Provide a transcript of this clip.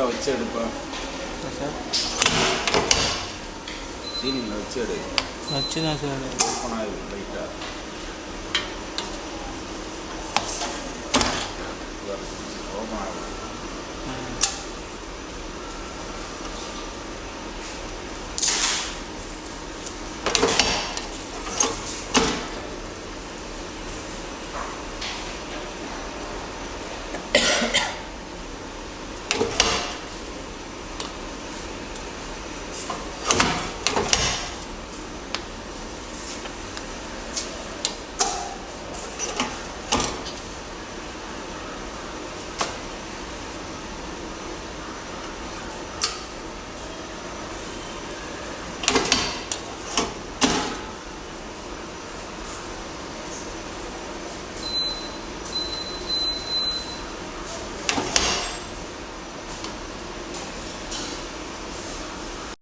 சீனில் வச்சு எடுப்பா சார். சீனில் வச்சு எடு. வச்சு தான் சார் ஓப்பன் ஆகுது லைட்டாக Yeah.